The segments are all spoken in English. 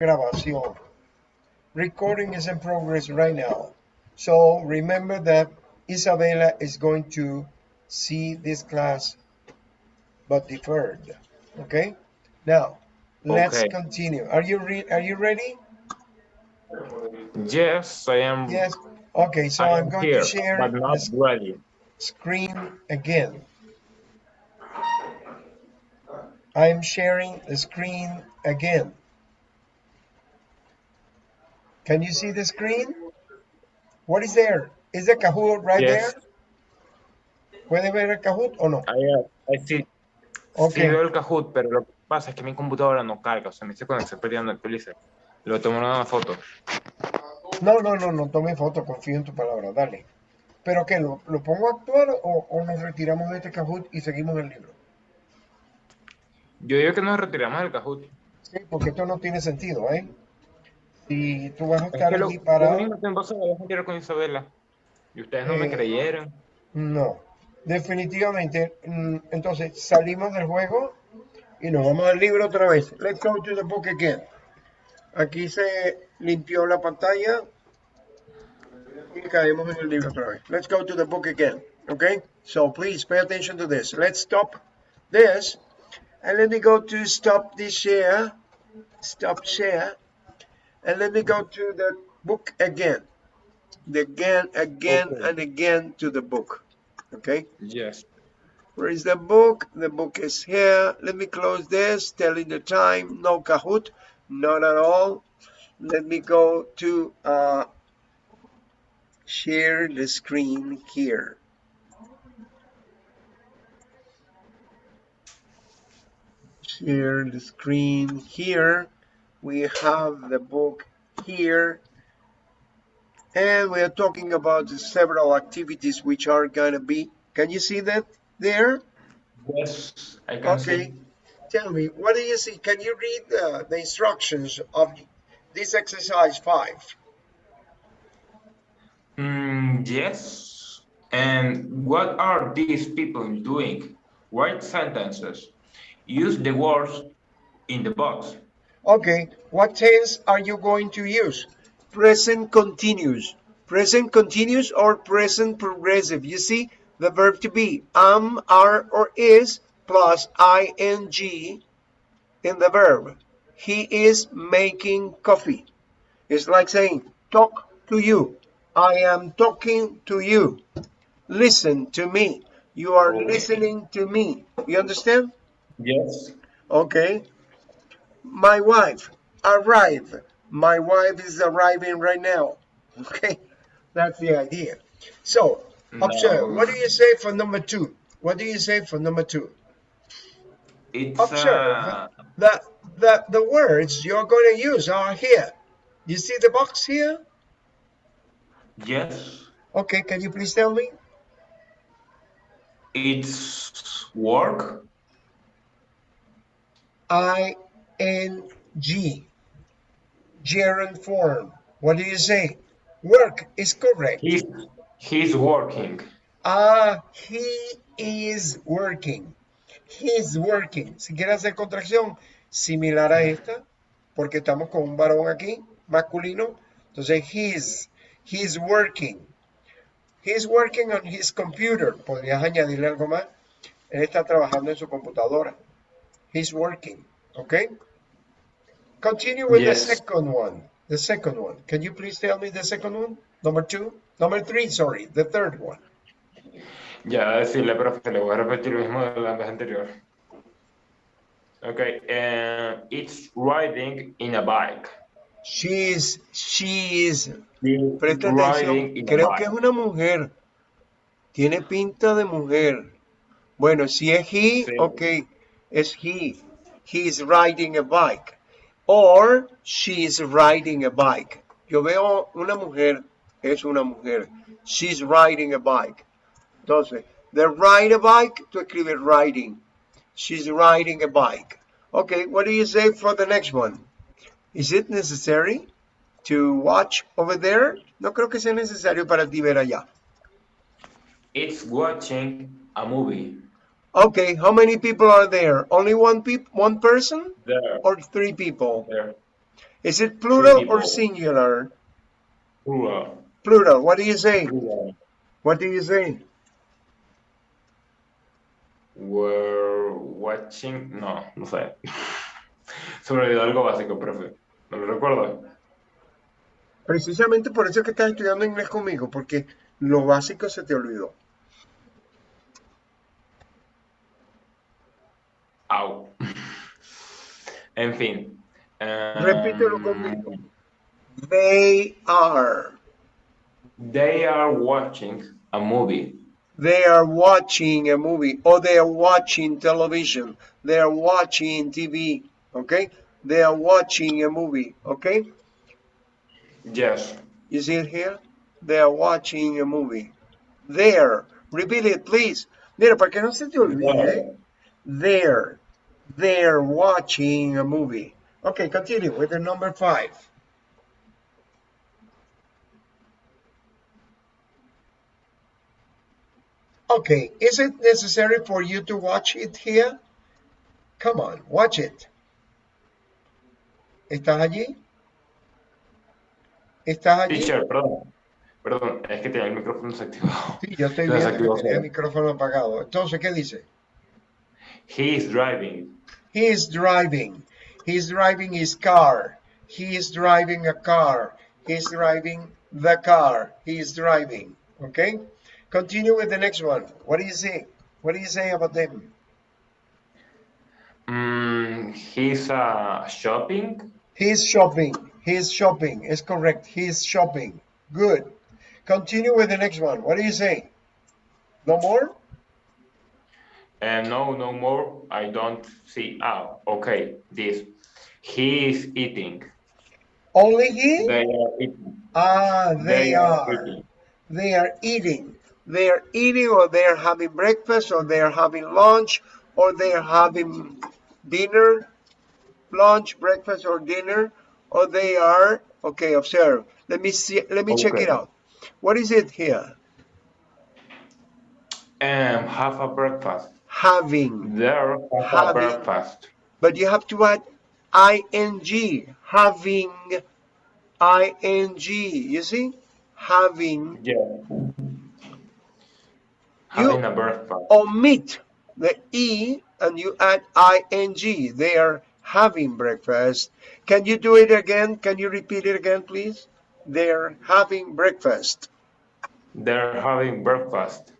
grabación. Recording is in progress right now. So remember that Isabella is going to see this class but deferred. Okay? Now, let's Okay. continue. Are you re are you ready? Yes, I am. Yes. Okay, so I I'm going here, to share but the not ready. screen again. I'm sharing the screen again. Can you see the screen? What is there? Is the Kahoot right Yes, there? ¿Puede ver el Kahoot o no? I, I see. Ok. Sí veo el Kahoot, pero lo que pasa es que mi computadora no carga, o sea, me dice cuando se perdiendo el. Lo tomo en una foto. No, no, no, no tome foto, confío en tu palabra, dale. ¿Pero qué? ¿Lo, lo pongo a actuar o, o nos retiramos de este Kahoot y seguimos el libro? Yo digo que nos retiramos del Kahoot. Sí, porque esto no tiene sentido, ¿eh? Si tú vas a Es estar que lo, allí yo mismo con Isabela. Y ustedes no me Eh, creyeron. no. Definitivamente, mm, entonces salimos del juego y nos vamos al libro otra vez. Let's go to the book again. Aquí se limpió la pantalla y caemos en el libro otra vez. Let's go to the book again. Okay? So please pay attention to this. Let's stop this and let me go to stop this share. Stop share. And let me go to the book again. The again, again, Okay. and again to the book. Okay? Yes. Where is the book? The book is here. Let me close this, telling the time. No Kahoot, not at all. Let me go to uh, share the screen here. Share the screen here. We have the book here. And we are talking about several activities which are going to be. Can you see that there? Yes, I can see. Okay. see. Tell me, what do you see? Can you read the, the instructions of this exercise five? Mm, yes. And what are these people doing? Write sentences. Use the words in the box. Okay, what tense are you going to use? Present continuous. Present continuous or present progressive. You see the verb to be am, are, or is plus ing in the verb. He is making coffee. It's like saying, talk to you. I am talking to you. Listen to me. You are Okay. listening to me. You understand? Yes. Okay. My wife arrive. My wife is arriving right now. Okay. That's the idea. So, observe. No. What do you say for number two? What do you say for number two? It's Observe uh, that the, the words you're going to use are here. You see the box here? yes. Okay, can you please tell me? It's work. I N G. Gerund form. What do you say? Work is correct. He's he's working. Ah, he is working. He's working. Si quiere hacer contracción similar a esta, porque estamos con un varón aquí, masculino, entonces he's, he's working. He's working on his computer. Podrías añadirle algo más. Él está trabajando en su computadora. He's working. Okay? Continue with Yes. the second one. The second one. Can you please tell me the second one? Number two? Number three, sorry. The third one. Ya decirle, profe, le voy a repetir lo mismo de la vez anterior. Okay, uh, it's riding in a bike. She's, she is. She's Presta atención. Creo que es una mujer. Tiene pinta de mujer. Bueno, si es he, Sí. ok, es he. He's riding a bike. Or she's riding a bike. Yo veo una mujer, es una mujer. She's riding a bike. Entonces, de ride a bike, tú escribes riding. She's riding a bike. Okay, what do you say for the next one? Is it necessary to watch over there? No creo que sea necesario para ti ver allá. It's watching a movie. Okay, how many people are there? Only one peop one person There, or three people? there. Is it plural or singular? Plural. Plural. What do you say? Plural. What do you say? We're watching. No, no sé. Se me olvidó algo básico, profe. No lo recuerdo. Precisamente por eso es que estás estudiando inglés conmigo, porque lo básico se te olvidó. En fin. Um, Repítelo conmigo. They are. They are watching a movie. They are watching a movie or they are watching television. They are watching TV. Okay? They are watching a movie. Okay? Yes. Is it here? They are watching a movie. There. Repeat it, please. Mira, para que no se te olvide. There. They're watching a movie. Okay, continue with the number five. Okay, is it necessary for you to watch it here? Come on, watch it. ¿Estás allí? ¿Estás allí? Teacher, perdón. Perdón, es que tenía el micrófono desactivado. Sí, yo estoy viendo que tenía el micrófono apagado. Entonces, ¿qué dice? He is driving. He is driving. He's driving his car. He is driving a car. He's driving the car. He is driving. Okay? Continue with the next one. What do you say? What do you say about them? Mm, he's uh, shopping. He's shopping. He's shopping. It's correct. He's shopping. Good. Continue with the next one. What do you say? No more? And no, no more. I don't see. Ah, okay. This. He is eating. Only he? They are eating. Ah, they are. eating. They are eating. They are eating, or they are having breakfast, or they are having lunch, or they are having dinner, lunch, breakfast, or dinner, or they are. Okay, observe. Let me see. Let me check it out. What is it here? And have a breakfast. Having. There, have Having. breakfast. But you have to add ing. Having. ing. You see? Having. Yeah. Having a breakfast. omit the e and you add ing. They are having breakfast. Can you do it again? Can you repeat it again, please? They're having breakfast. They're having breakfast.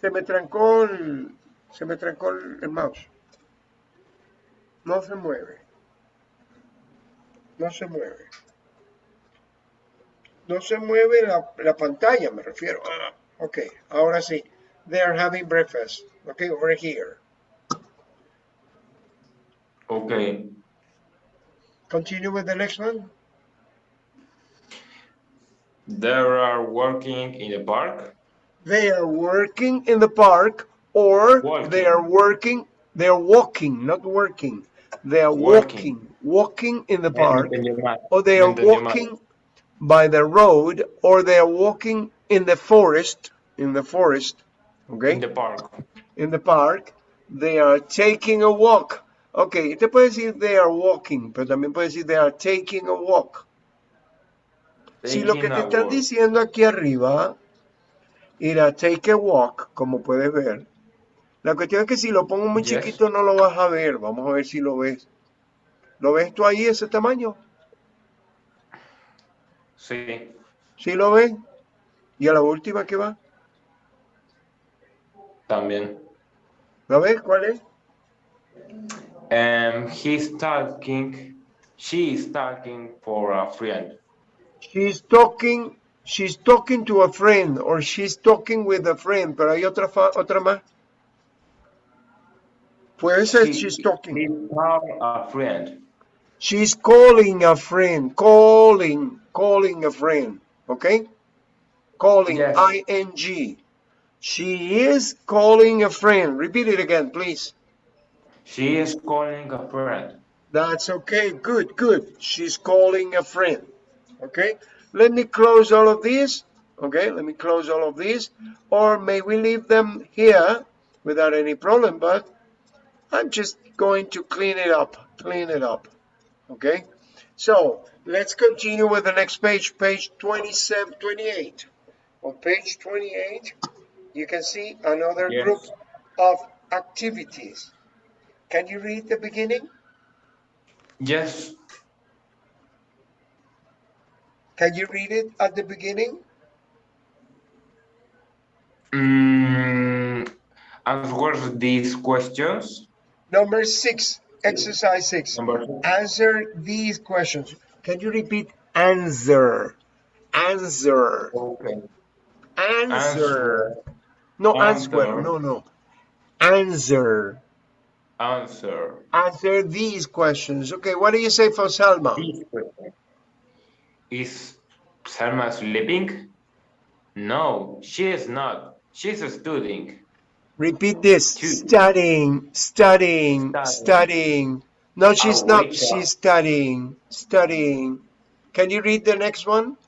Se me trancó el, se me trancó el, mouse. No se mueve. No se mueve. No se mueve la, la pantalla, me refiero. Ah, ok, ahora sí. They're having breakfast. Okay, over here. Okay. Continue with the next one. They are working in the park. They are working in the park or Walking. they are working, they are walking, not working. They are Working. walking, walking in the park Me entendí mal. or they are walking by the road or they are walking in the forest, in the forest, okay, In the park. in the park. They are taking a walk. Okay, te puede decir they are walking, pero también puede decir they are taking a walk. Si lo que te están diciendo aquí arriba era take a walk, como puedes ver. La cuestión es que si lo pongo muy Yes. chiquito no lo vas a ver. Vamos a ver si lo ves. ¿Lo ves tú ahí ese tamaño? Sí. ¿Sí lo ves? ¿Y a la última que va? También. ¿La ves? ¿Cuál es? And he's talking. She is talking for a friend. She's talking, she's talking to a friend or she's talking with a friend, pero hay otra otra más. Puede ser She- she's talking. He called a friend. She's calling a friend, calling, calling a friend, okay? Calling, Yes. ing. She is calling a friend. Repeat it again, please. She is calling a friend. That's okay, good, good. She's calling a friend, okay? Let me close all of these, okay? Let me close all of these, or may we leave them here without any problem, but I'm just going to clean it up, clean it up, okay? So let's continue with the next page, page 27, 28. On page 28, you can see another Yes. group of activities. Can you read the beginning? Yes. Can you read it at the beginning? Mm, answer these questions. Number six, exercise six. Number two. Answer these questions. Can you repeat answer? Answer. Okay. Answer. No answer. Answer. No, no. Answer. Answer. Answer these questions. Okay, what do you say for Salma? Is Selma sleeping? No, she is not. She's studying. Repeat this. Two. Studying, studying, Studying. studying. No, she's not. She's studying, studying. Can you read the next one?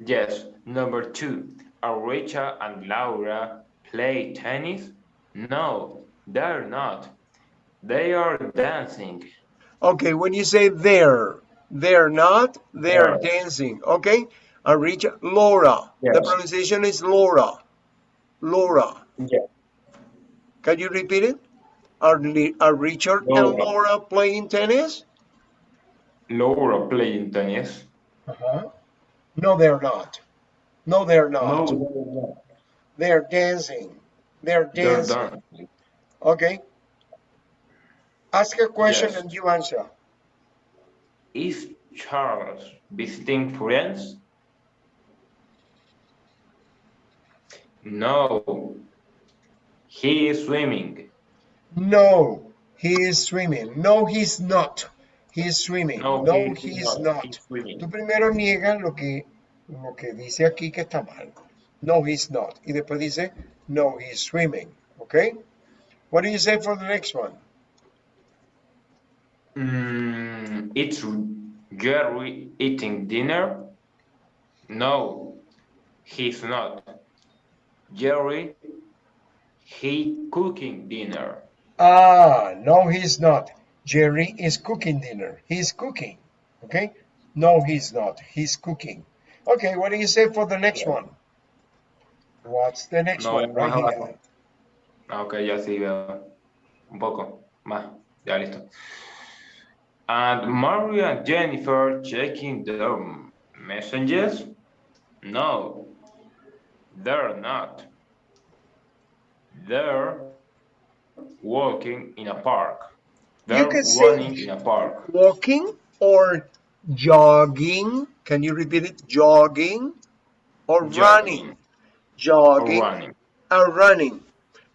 Yes. Number two. Are Rachel and Laura play tennis? No, they're not. They are dancing. Okay, when you say they're, they're not, they're Yeah. dancing. Okay, Are reach Laura. The pronunciation is Laura. Laura. Yes. Can you repeat it? Are, are Richard and Laura. Laura playing tennis? Laura playing tennis. Uh-huh. No, they're not. No, they're No, not. they're not. They're dancing. They're They're dancing. dancing. Okay. Ask a question Yes. and you answer. Is Charles visiting friends? No. He is swimming. No, he is swimming. No, he's not. He is swimming. No, No, he's not. He's swimming. Tú primero niegas lo que, lo que dice aquí que está mal. No, he's not. Y después dice, no, he's swimming. Okay? What do you say for the next one? Mm, it's Jerry eating dinner? No, he's not. Jerry, he cooking dinner. Ah, no, he's not. Jerry is cooking dinner. He's cooking. Okay? No, he's not. He's cooking. Okay, what do you say for the next one? What's the next No, one? Right here. Ah, ok, ya sí veo. Un poco más. Ya listo. And Maria and Jennifer checking their messages? No, they're not. They're walking in a park. They're can say- running in a park. Walking or jogging? Can you repeat it? Jogging or running? Jogging Jogging or running. or running.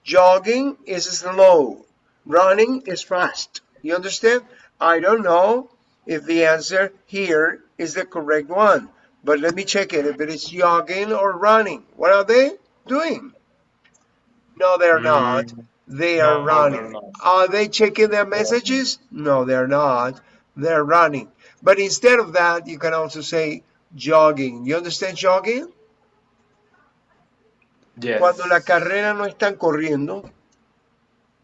Jogging is slow. Running is fast. You understand? I don't know if the answer here is the correct one, but let me check it. If it is jogging or running, what are they doing? No, they're not. Mm, They no, are no, running. not. Are they checking their messages? No, they're not. They're running. But instead of that, you can also say jogging. You understand jogging? Yes. Cuando la carrera no están corriendo,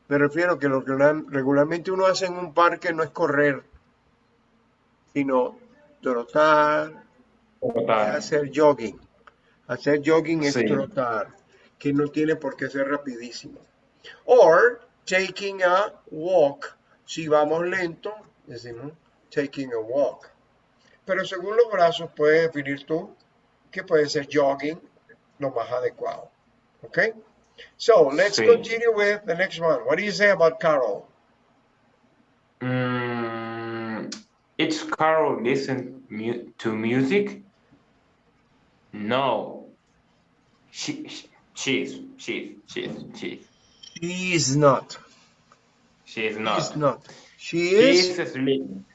me refiero que lo que la- regularmente uno hace en un parque no es correr, sino trotar, Total. hacer jogging. Hacer jogging es Sí. trotar, que no tiene por qué ser rapidísimo. Or taking a walk. Si vamos lento, decimos taking a walk. Pero según los brazos puedes definir tú que puede ser jogging lo más adecuado. Okay? So let's Sí. continue with the next one. What do you say about Carol? Mm, it's Carol listen mu to music? No. She, she she's she's she's she's She is not. she's She not. She is not. She She's is sleeping.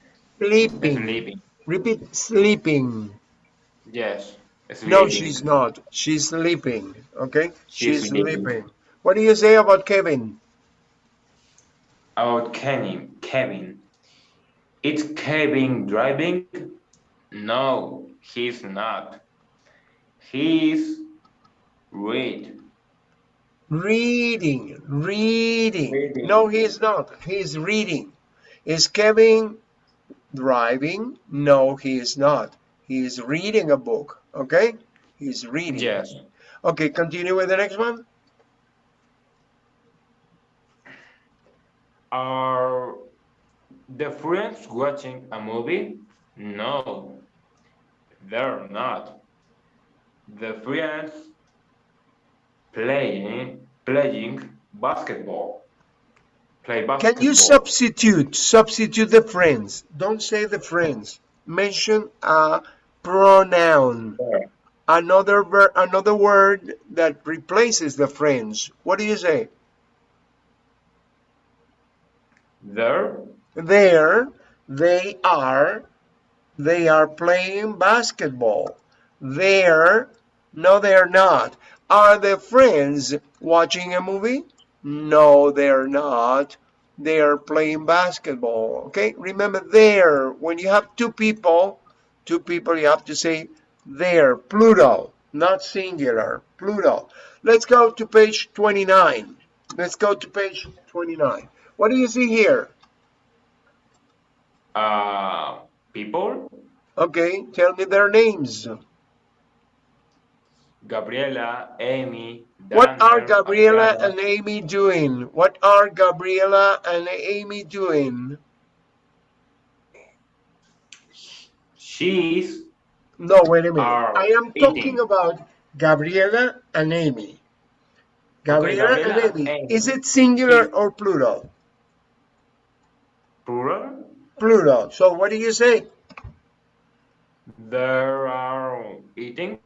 sleeping. Sleeping. Repeat sleeping. Yes. Sleeping. No, she's not. She's sleeping. Okay? She's She's sleeping. sleeping. What do you say about Kevin? About Kevin. Kevin. It's Kevin driving? No, he's not. He's read. Reading. Reading. Reading. No, he's not. He's reading. Is Kevin driving? No, he is not. He is reading a book. Okay? He's reading. Yes. Okay, continue with the next one. Are the friends watching a movie? No, they're not. The friends playing playing basketball. Play basketball. Can you substitute? Substitute the friends. Don't say the friends. Mention a pronoun. Another ver another word that replaces the friends. What do you say? There, There, they are, they are playing basketball. There, no, they're not. Are their friends watching a movie? No, they're not. They are playing basketball. Okay, remember there, when you have two people, two people, you have to say there, plural, not singular, plural. Let's go to page 29. Let's go to page 29. What do you see here? uh, people, Okay, tell me their names. Gabriela, Amy, What are Gabriela and Amy doing? What are Gabriela and Amy doing? She's No, wait a minute. I am talking about Gabriela and Amy. Gabriela and Gabriela Amy. and Is it singular or plural? plural. Plural. So what do you say? There are eating.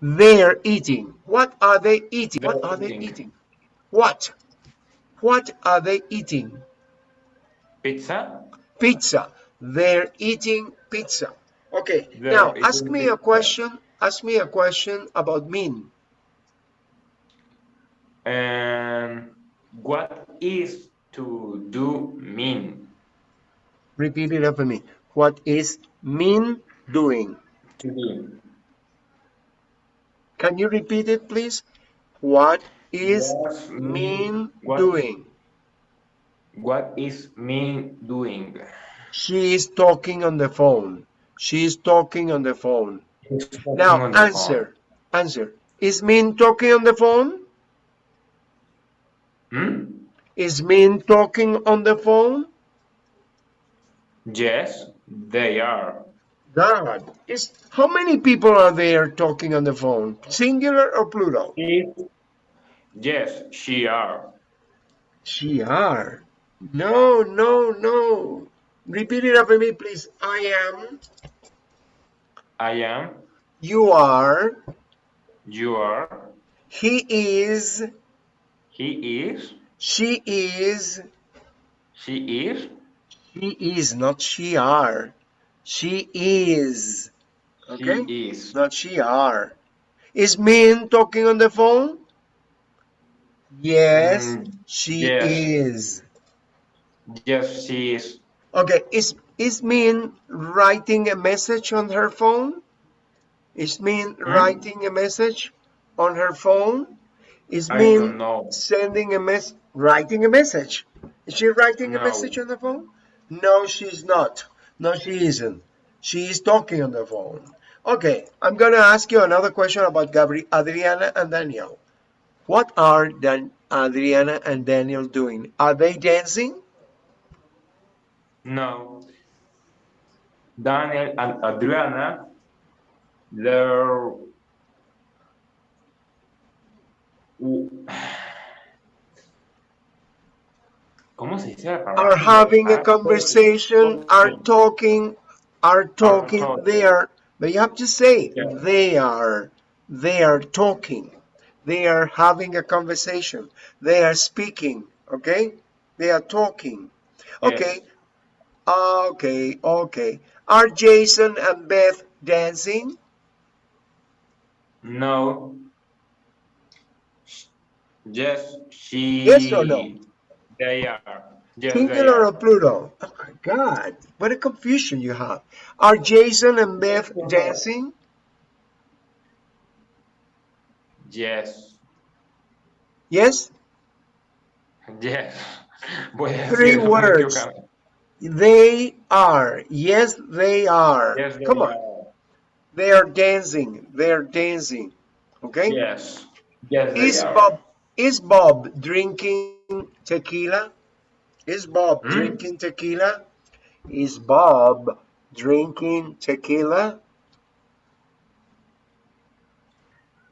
They're eating. What are they eating? What are they eating. What? What are they eating? Pizza. pizza. They're eating pizza. Okay, They're now ask me a question. Ask me a question about Min. And what is to do mean? Repeat it after me. What is Min doing? To do. Can you repeat it, please? What is What's Min what- doing? What is Min doing? She is talking on the phone. She is talking on the phone. Now On the answer. Answer. Is Min talking on the phone? phone. Hmm? Is Min talking on the phone? Yes, they are. God, is how many people are there talking on the phone? Singular or plural? Yes, she are. She are. No, no, no. Repeat it after me, please. I am. I am. You are. You are. He is. He is. She is. She is. She is, not she are. She is. Okay? He is. Not she are. Is Min talking on the phone? Yes, Mm, she yes. is. Yes, she is. Okay, is is Min writing a message on her phone? Is Min writing a message on her phone? Is I Min sending a mess writing a message? Is she writing a message on the phone? No, she's not. No, she isn't. She is talking on the phone. Okay, I'm gonna ask you another question about Gabri Adriana and Daniel. What are Dan Adriana and Daniel doing? Are they dancing? No. Daniel and Adriana, they're. ¿Cómo se dice la palabra? are having a conversation, are talking, are talking, talking. they are, but you have to say, Yeah. they are, they are talking, they are having a conversation, they are speaking, okay? They are talking. Okay, okay, okay. Are Jason and Beth dancing? No. Yes, she. Yes or no? They are. Yes, they Singular are. or plural? Oh my God, what a confusion you have. Are Jason and Beth dancing? Yes. Yes? Yes. Three words. They are. Yes, they are. Yes, they Come on. They are dancing. They are dancing. Okay? Yes. Yes, they Is are. Bob is Bob drinking tequila? Is Bob Hmm? drinking tequila? Is Bob drinking tequila?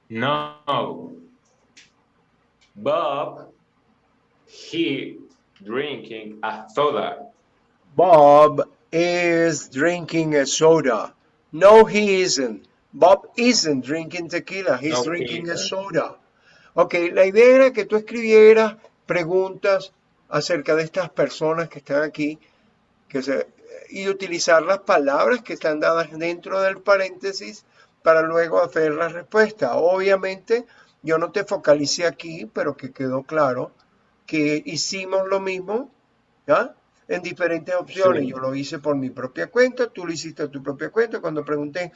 No. Bob, he drinking a soda. Bob is drinking a soda. No, he isn't. Bob isn't drinking tequila. He's drinking a soda. Ok, la idea era que tú escribieras preguntas acerca de estas personas que están aquí que se, y utilizar las palabras que están dadas dentro del paréntesis para luego hacer la respuesta. Obviamente, yo no te focalicé aquí, pero que quedó claro que hicimos lo mismo ¿ya? en diferentes opciones. Sí. Yo lo hice por mi propia cuenta, tú lo hiciste a tu propia cuenta. Cuando pregunté,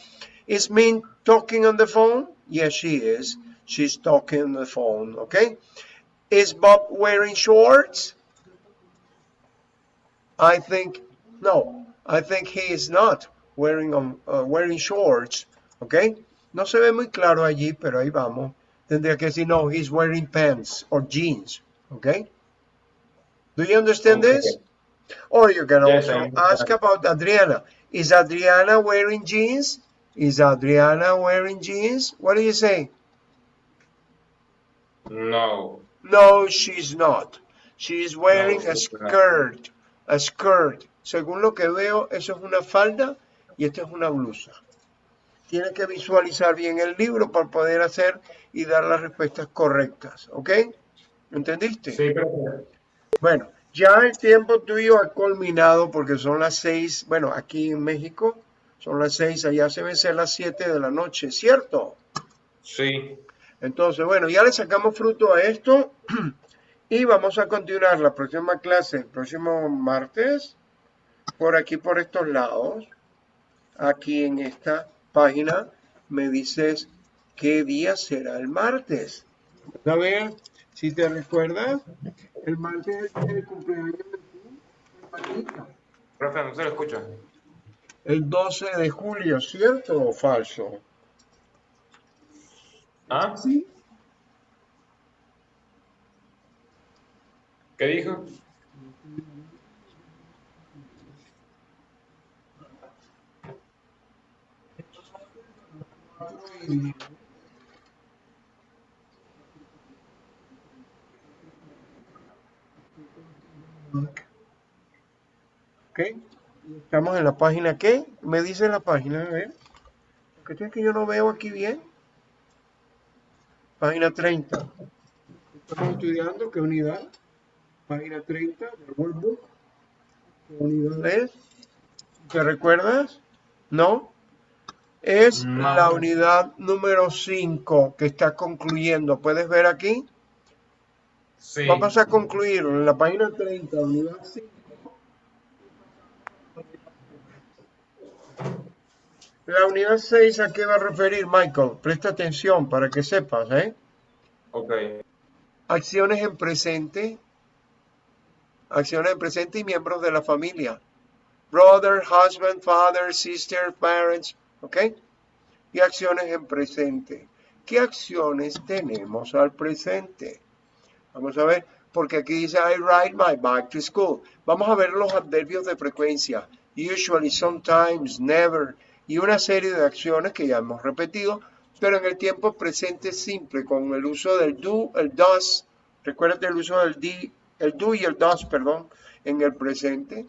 ¿Is Min talking on the phone? Yes, she is. She's talking on the phone, okay? Is Bob wearing shorts? I think, no, I think he is not wearing, um, uh, wearing shorts, okay? No se ve muy claro allí, pero ahí vamos. Tendría que decir, no, he's wearing pants or jeans, okay? Do you understand Okay. this? Or you can Yes, also ask about Adriana. Is Adriana wearing jeans? Is Adriana wearing jeans? What do you say? No. No, she's not. She's wearing a skirt. A skirt. Según lo que veo, eso es una falda y esta es una blusa. Tienes que visualizar bien el libro para poder hacer y dar las respuestas correctas. ¿Ok? ¿Entendiste? Sí, creo Bueno, ya el tiempo tuyo ha culminado porque son las seis, bueno, aquí en México son las seis, allá se ven ser las siete de la noche, ¿cierto? sí. Entonces, bueno, ya le sacamos fruto a esto y vamos a continuar la próxima clase, el próximo martes, por aquí, por estos lados. Aquí en esta página me dices qué día será el martes. A ver, si te recuerdas, el martes es el cumpleaños de tu. Profe, no se lo escucha. El 12 de julio, ¿cierto o falso? ¿Ah? Sí. ¿Qué dijo? ¿Ok? Estamos en la página ¿qué? Me dice la página, a ver. ¿Qué es que yo no veo aquí bien? Página 30. Estamos estudiando qué unidad. Página 30 del workbook. ¿Qué unidad es? ¿Te recuerdas? ¿No? Es No. la unidad número 5 que está concluyendo. ¿Puedes ver aquí? Sí. Vamos a concluir en la página 30, unidad 5. La unidad 6, ¿a qué va a referir, Michael? Presta atención para que sepas, ¿eh? Ok. Acciones en presente. Acciones en presente y miembros de la familia. Brother, husband, father, sister, parents, ¿ok? Y acciones en presente. ¿Qué acciones tenemos al presente? Vamos a ver, porque aquí dice I ride my bike to school. Vamos a ver los adverbios de frecuencia. Usually, sometimes, never. Y una serie de acciones que ya hemos repetido, pero en el tiempo presente simple, con el uso del do, el does. Recuerda el uso del di, el do y el does, perdón, en el presente.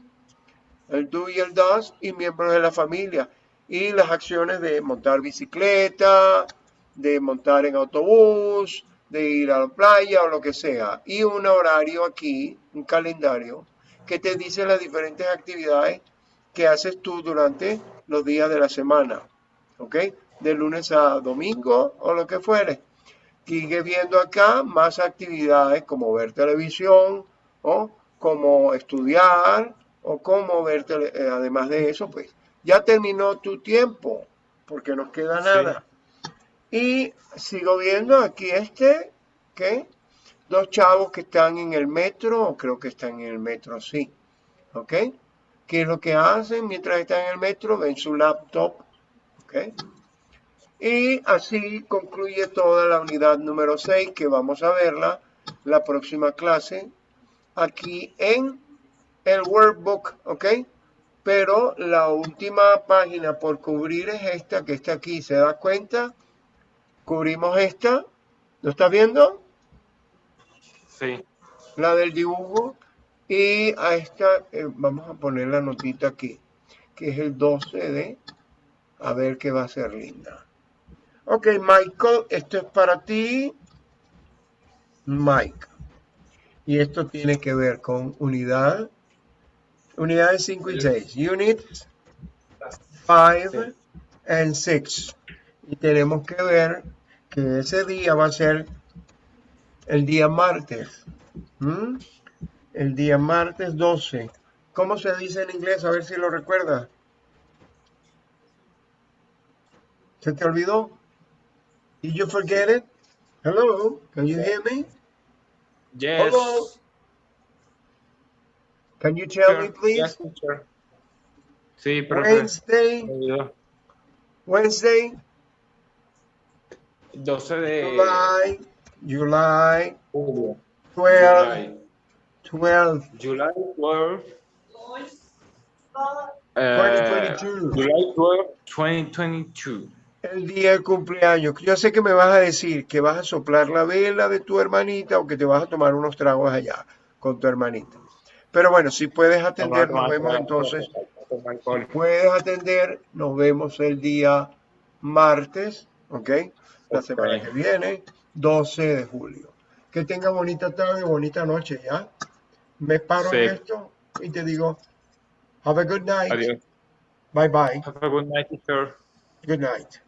El do y el does y miembros de la familia. Y las acciones de montar bicicleta, de montar en autobús, de ir a la playa o lo que sea. Y un horario aquí, un calendario, que te dice las diferentes actividades que haces tú durante los días de la semana. ¿Ok? De lunes a domingo o lo que fuere. Sigue viendo acá más actividades como ver televisión o como estudiar o como ver, tele- eh, además de eso, pues ya terminó tu tiempo porque no queda Sí. nada. Y sigo viendo aquí este, ¿qué? Dos chavos que están en el metro, o creo que están en el metro, sí. ¿Ok? Qué es lo que hacen mientras están en el metro, ven su laptop, ¿ok? Y así concluye toda la unidad número 6 que vamos a verla la próxima clase aquí en el workbook, ¿ok? Pero la última página por cubrir es esta que está aquí, ¿se da cuenta? Cubrimos esta, ¿lo estás viendo? Sí. La del dibujo. Y a esta, eh, vamos a poner la notita aquí, que es el 12 de, a ver qué va a ser linda. Ok, Michael, esto es para ti. Mike. Y esto tiene que ver con unidad. Unidades 5 y 6. Units 5 and 6. Y tenemos que ver que ese día va a ser el día martes. ¿Mm? El día martes 12. ¿Cómo se dice en inglés? A ver si lo recuerdas. ¿Se te olvidó? Did you forget it? Hello, can you hear me? Yes. Hello. Can you tell me, please? Yes. Sí, profe. Wednesday. Wednesday, 12 de July, July julio. 12, July. 12, July 12. eh, 2022. July 12, 2022. el día del cumpleaños. Yo sé que me vas a decir que vas a soplar la vela de tu hermanita o que te vas a tomar unos tragos allá con tu hermanita. Pero bueno, si puedes atender, nos vemos entonces. Si puedes atender, nos vemos el día martes, ¿ok? La semana que viene, 12 de julio. Que tenga bonita tarde, bonita noche, ¿ya? Me paro Sí. en esto y te digo, have a good night. Adiós. Bye bye. Have a good night, teacher. Good night.